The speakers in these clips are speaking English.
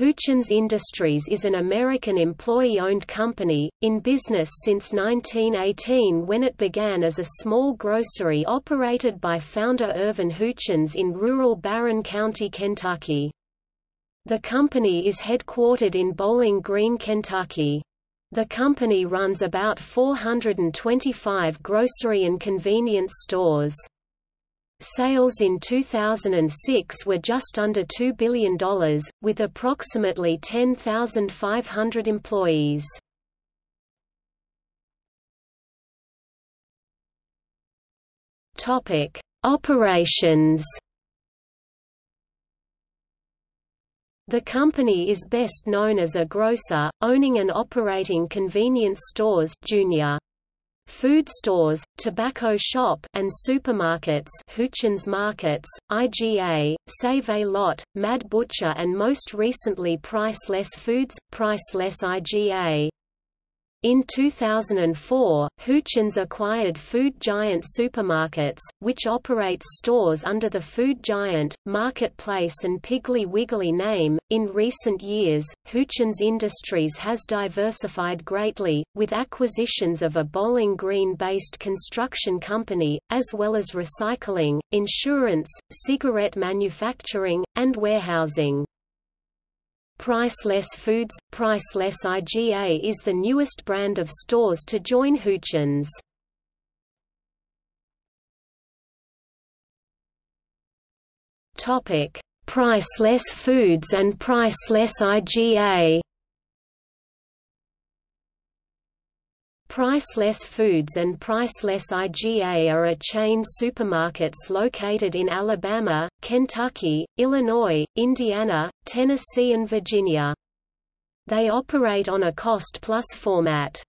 Houchens Industries is an American employee-owned company, in business since 1918 when it began as a small grocery operated by founder Ervin Houchens in rural Barren County, Kentucky. The company is headquartered in Bowling Green, Kentucky. The company runs about 425 grocery and convenience stores. Sales in 2006 were just under $2 billion, with approximately 10,500 employees. Topic: Operations. The company is best known as a grocer, owning and operating convenience stores junior food stores, tobacco shop and supermarkets Houchens Markets, IGA, Save-A-Lot, Mad Butcher and most recently Priceless Foods, Priceless IGA. In 2004, Houchens acquired Food Giant Supermarkets, which operates stores under the Food Giant, Marketplace, and Piggly Wiggly name. In recent years, Houchens Industries has diversified greatly, with acquisitions of a Bowling Green based construction company, as well as recycling, insurance, cigarette manufacturing, and warehousing. Priceless Foods – Priceless IGA is the newest brand of stores to join Houchens. Priceless Foods and Priceless IGA Priceless Foods and Priceless IGA are a chain supermarkets located in Alabama, Kentucky, Illinois, Indiana, Tennessee and Virginia. They operate on a cost-plus format.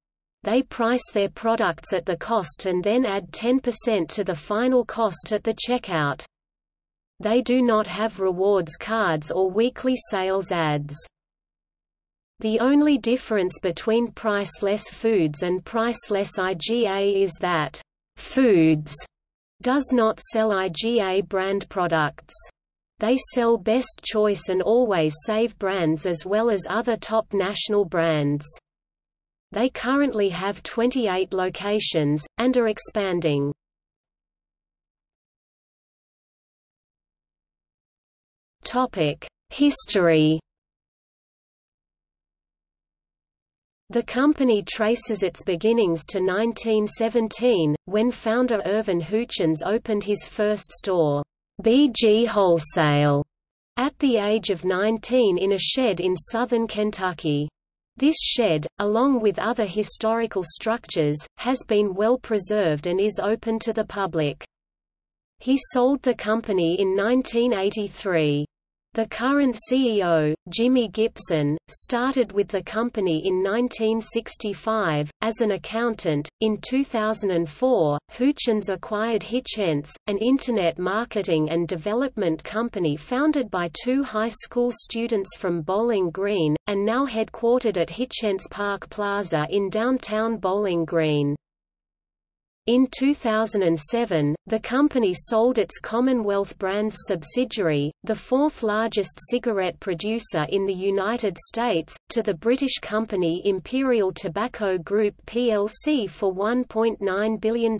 They price their products at the cost and then add 10% to the final cost at the checkout. They do not have rewards cards or weekly sales ads. The only difference between priceless foods and priceless IGA is that foods does not sell IGA brand products. They sell Best Choice and Always Save brands as well as other top national brands. They currently have 28 locations, and are expanding. History The company traces its beginnings to 1917, when founder Ervin Houchens opened his first store, BG Wholesale, at the age of 19 in a shed in southern Kentucky. This shed, along with other historical structures, has been well preserved and is open to the public. He sold the company in 1983. The current CEO, Jimmy Gibson, started with the company in 1965, as an accountant. In 2004, Houchens acquired Hitcents, an Internet marketing and development company founded by two high school students from Bowling Green, and now headquartered at Hitcents Park Plaza in downtown Bowling Green. In 2007, the company sold its Commonwealth Brands subsidiary, the fourth largest cigarette producer in the United States, to the British company Imperial Tobacco Group plc for $1.9 billion.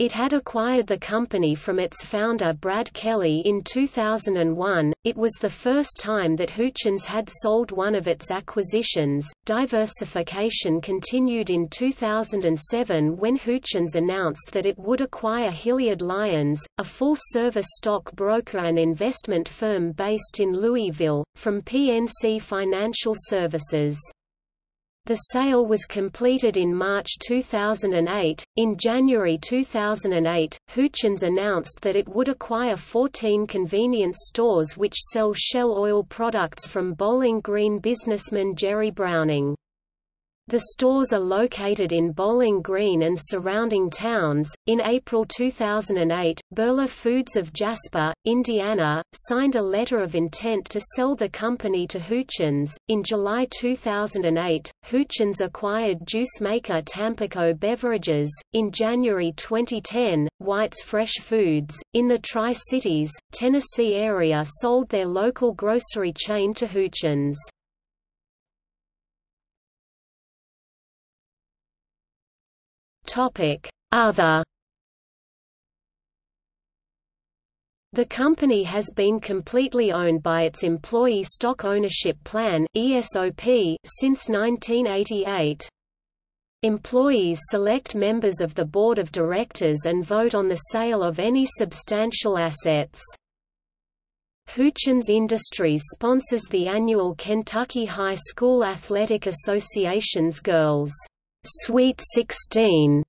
It had acquired the company from its founder Brad Kelly in 2001. It was the first time that Houchens had sold one of its acquisitions. Diversification continued in 2007 when Houchens announced that it would acquire Hilliard Lyons, a full-service stock broker and investment firm based in Louisville, from PNC Financial Services. The sale was completed in March 2008. In January 2008, Houchens announced that it would acquire 14 convenience stores which sell Shell oil products from Bowling Green businessman Jerry Browning. The stores are located in Bowling Green and surrounding towns. In April 2008, Buehler Foods of Jasper, Indiana, signed a letter of intent to sell the company to Houchens. In July 2008, Houchens acquired juice maker Tampico Beverages. In January 2010, White's Fresh Foods, in the Tri Cities, Tennessee area, sold their local grocery chain to Houchens. Other The company has been completely owned by its Employee Stock Ownership Plan (ESOP) since 1988. Employees select members of the board of directors and vote on the sale of any substantial assets. Houchens Industries sponsors the annual Kentucky High School Athletic Association's Girls' Sweet 16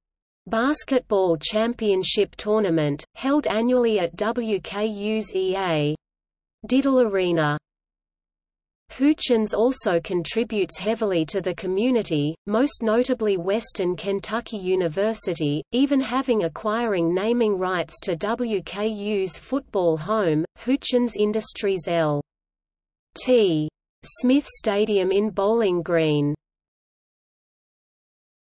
basketball championship tournament, held annually at WKU's EA. Diddle Arena. Houchens also contributes heavily to the community, most notably Western Kentucky University, even having acquiring naming rights to WKU's football home, Houchens Industries L. T. Smith Stadium in Bowling Green.